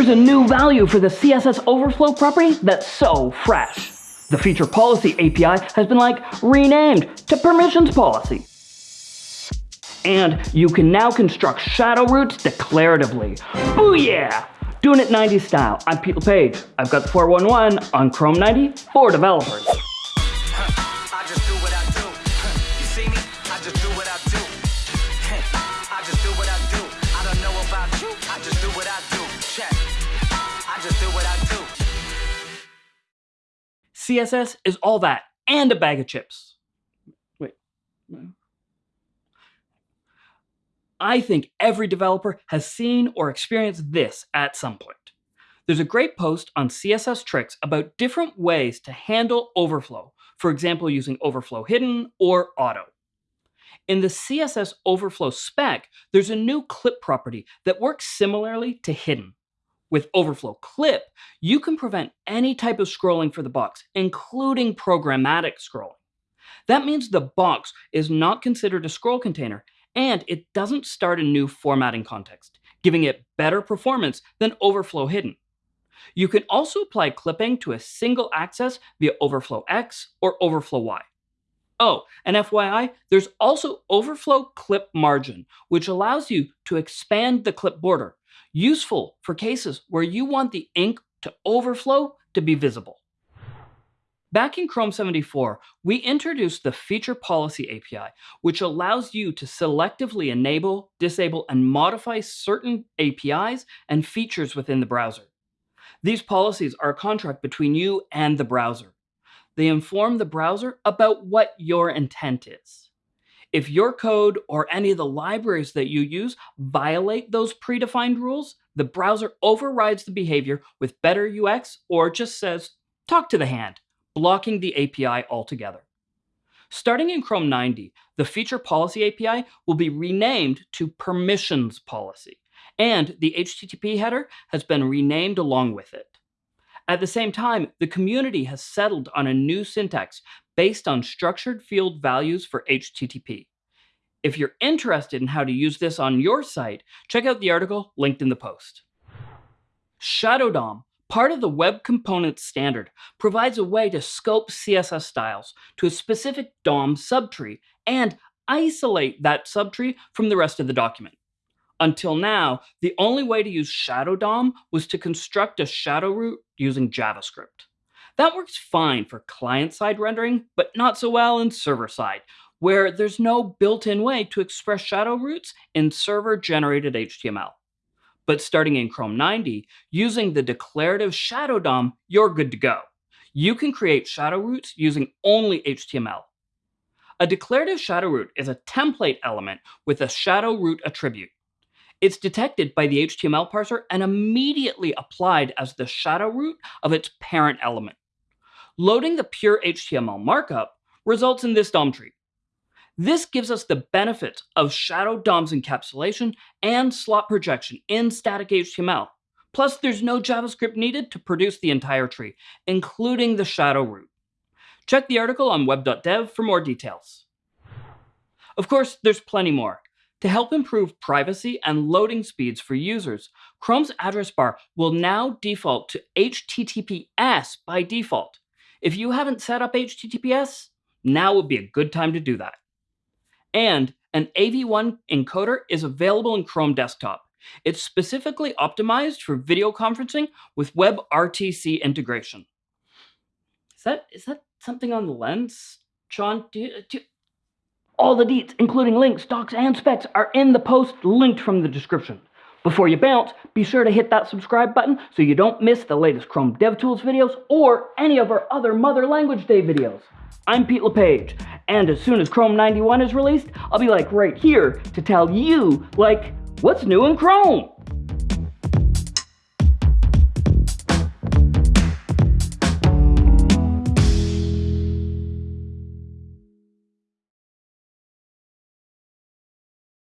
There's a new value for the CSS overflow property that's so fresh. The feature policy API has been like renamed to permissions policy. And you can now construct shadow roots declaratively. Booyah! Doing it 90s style. I'm Pete LePage. I've got the 411 on Chrome 90 for developers. CSS is all that and a bag of chips. Wait. I think every developer has seen or experienced this at some point. There's a great post on CSS Tricks about different ways to handle overflow, for example using overflow hidden or auto. In the CSS overflow spec, there's a new clip property that works similarly to hidden. With Overflow Clip, you can prevent any type of scrolling for the box, including programmatic scrolling. That means the box is not considered a scroll container, and it doesn't start a new formatting context, giving it better performance than Overflow Hidden. You can also apply clipping to a single axis via Overflow X or Overflow Y. Oh, and FYI, there's also Overflow Clip Margin, which allows you to expand the clip border useful for cases where you want the ink to overflow to be visible. Back in Chrome 74, we introduced the Feature Policy API, which allows you to selectively enable, disable, and modify certain APIs and features within the browser. These policies are a contract between you and the browser. They inform the browser about what your intent is. If your code or any of the libraries that you use violate those predefined rules, the browser overrides the behavior with better UX or just says, talk to the hand, blocking the API altogether. Starting in Chrome 90, the Feature Policy API will be renamed to Permissions Policy, and the HTTP header has been renamed along with it. At the same time, the community has settled on a new syntax based on structured field values for HTTP. If you're interested in how to use this on your site, check out the article linked in the post. Shadow DOM, part of the Web Components standard, provides a way to scope CSS styles to a specific DOM subtree and isolate that subtree from the rest of the document. Until now, the only way to use Shadow DOM was to construct a shadow root using JavaScript. That works fine for client-side rendering, but not so well in server-side, where there's no built-in way to express shadow roots in server-generated HTML. But starting in Chrome 90, using the declarative shadow DOM, you're good to go. You can create shadow roots using only HTML. A declarative shadow root is a template element with a shadow root attribute. It's detected by the HTML parser and immediately applied as the shadow root of its parent element. Loading the pure HTML markup results in this DOM tree. This gives us the benefits of Shadow DOM's encapsulation and slot projection in static HTML. Plus, there's no JavaScript needed to produce the entire tree, including the shadow root. Check the article on web.dev for more details. Of course, there's plenty more. To help improve privacy and loading speeds for users, Chrome's address bar will now default to HTTPS by default. If you haven't set up HTTPS, now would be a good time to do that. And an AV1 encoder is available in Chrome Desktop. It's specifically optimized for video conferencing with WebRTC integration. Is that, is that something on the lens? Sean, do you, do you, all the deets, including links, docs, and specs, are in the post linked from the description. Before you bounce, be sure to hit that subscribe button so you don't miss the latest Chrome DevTools videos or any of our other Mother Language Day videos. I'm Pete LePage, and as soon as Chrome 91 is released, I'll be like right here to tell you, like, what's new in Chrome?